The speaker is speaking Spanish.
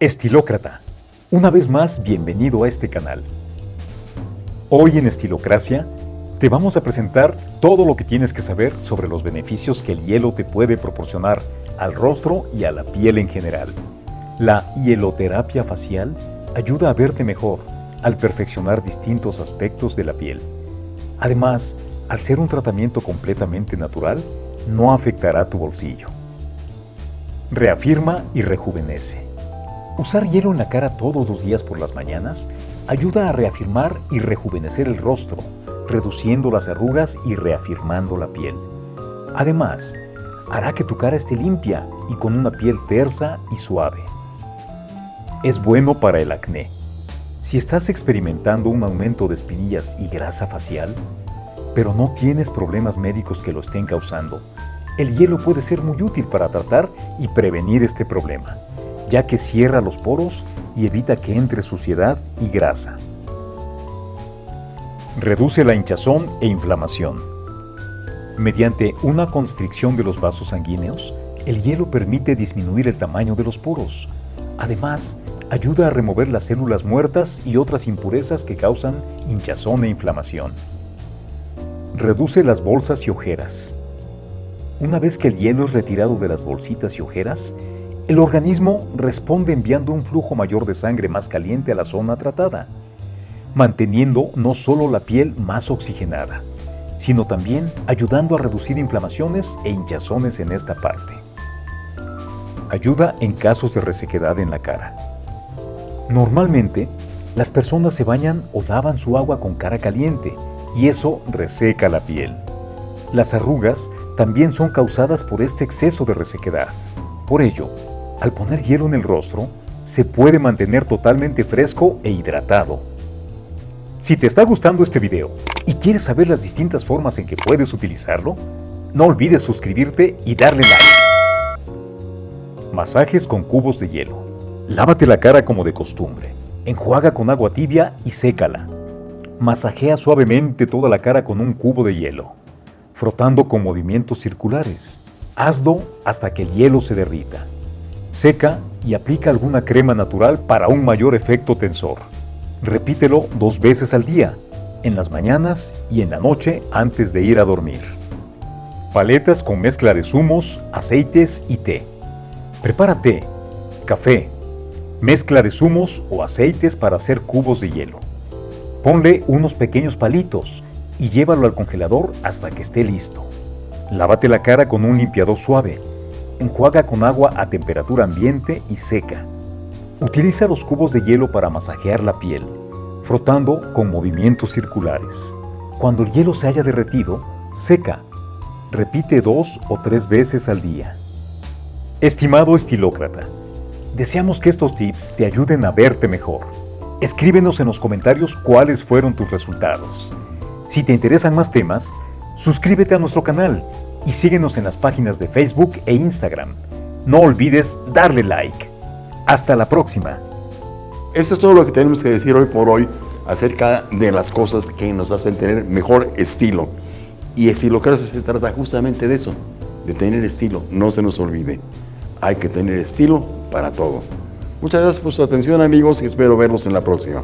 Estilócrata, una vez más bienvenido a este canal. Hoy en Estilocracia te vamos a presentar todo lo que tienes que saber sobre los beneficios que el hielo te puede proporcionar al rostro y a la piel en general. La hieloterapia facial ayuda a verte mejor al perfeccionar distintos aspectos de la piel. Además, al ser un tratamiento completamente natural, no afectará tu bolsillo. Reafirma y rejuvenece. Usar hielo en la cara todos los días por las mañanas ayuda a reafirmar y rejuvenecer el rostro, reduciendo las arrugas y reafirmando la piel. Además, hará que tu cara esté limpia y con una piel tersa y suave. Es bueno para el acné. Si estás experimentando un aumento de espinillas y grasa facial, pero no tienes problemas médicos que lo estén causando, el hielo puede ser muy útil para tratar y prevenir este problema ya que cierra los poros y evita que entre suciedad y grasa. Reduce la hinchazón e inflamación. Mediante una constricción de los vasos sanguíneos, el hielo permite disminuir el tamaño de los poros. Además, ayuda a remover las células muertas y otras impurezas que causan hinchazón e inflamación. Reduce las bolsas y ojeras. Una vez que el hielo es retirado de las bolsitas y ojeras, el organismo responde enviando un flujo mayor de sangre más caliente a la zona tratada, manteniendo no solo la piel más oxigenada, sino también ayudando a reducir inflamaciones e hinchazones en esta parte. Ayuda en casos de resequedad en la cara. Normalmente, las personas se bañan o lavan su agua con cara caliente y eso reseca la piel. Las arrugas también son causadas por este exceso de resequedad. Por ello, al poner hielo en el rostro, se puede mantener totalmente fresco e hidratado. Si te está gustando este video y quieres saber las distintas formas en que puedes utilizarlo, no olvides suscribirte y darle like. Masajes con cubos de hielo. Lávate la cara como de costumbre. Enjuaga con agua tibia y sécala. Masajea suavemente toda la cara con un cubo de hielo, frotando con movimientos circulares. Hazlo hasta que el hielo se derrita. Seca y aplica alguna crema natural para un mayor efecto tensor. Repítelo dos veces al día, en las mañanas y en la noche antes de ir a dormir. Paletas con mezcla de zumos, aceites y té. Prepara té, café, mezcla de zumos o aceites para hacer cubos de hielo. Ponle unos pequeños palitos y llévalo al congelador hasta que esté listo. Lávate la cara con un limpiador suave Enjuaga con agua a temperatura ambiente y seca. Utiliza los cubos de hielo para masajear la piel, frotando con movimientos circulares. Cuando el hielo se haya derretido, seca. Repite dos o tres veces al día. Estimado estilócrata, deseamos que estos tips te ayuden a verte mejor. Escríbenos en los comentarios cuáles fueron tus resultados. Si te interesan más temas, suscríbete a nuestro canal y síguenos en las páginas de Facebook e Instagram. No olvides darle like. Hasta la próxima. Esto es todo lo que tenemos que decir hoy por hoy acerca de las cosas que nos hacen tener mejor estilo. Y estilo que se trata justamente de eso, de tener estilo. No se nos olvide. Hay que tener estilo para todo. Muchas gracias por su atención amigos y espero verlos en la próxima.